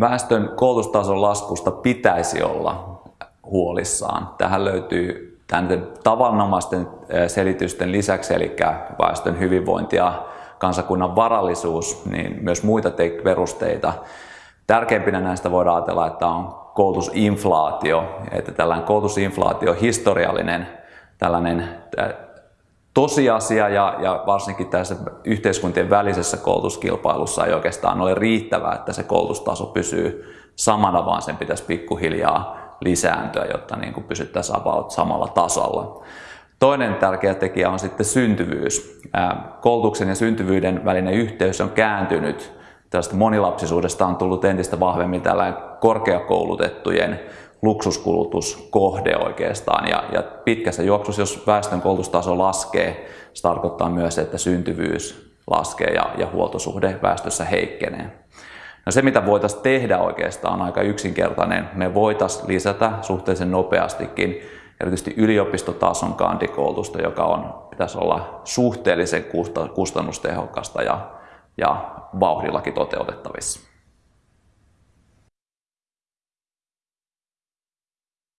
Väestön koulutustason laskusta pitäisi olla huolissaan. Tähän löytyy tämän tavanomaisten selitysten lisäksi, eli väestön hyvinvointi ja kansakunnan varallisuus, niin myös muita perusteita. Tärkeimpinä näistä voidaan ajatella, että on koulutusinflaatio, että tällainen koulutusinflaatio historiallinen tällainen tosiasia ja, ja varsinkin tässä yhteiskuntien välisessä koulutuskilpailussa ei oikeastaan ole riittävää, että se koulutustaso pysyy samana, vaan sen pitäisi pikkuhiljaa lisääntyä, jotta niin kuin pysyttäisiin about samalla tasolla. Toinen tärkeä tekijä on sitten syntyvyys. Koulutuksen ja syntyvyyden välinen yhteys on kääntynyt. Tästä monilapsisuudesta on tullut entistä vahvemmin tällainen korkeakoulutettujen luksuskulutuskohde oikeastaan. Ja, ja pitkässä juoksussa, jos väestön koulutustaso laskee, se tarkoittaa myös, että syntyvyys laskee ja, ja huoltosuhde väestössä heikkenee. No se, mitä voitaisiin tehdä oikeastaan, on aika yksinkertainen. Me voitaisiin lisätä suhteellisen nopeastikin erityisesti yliopistotason kandikoulutusta, joka on, pitäisi olla suhteellisen kustannustehokasta ja, ja vauhdillakin toteutettavissa.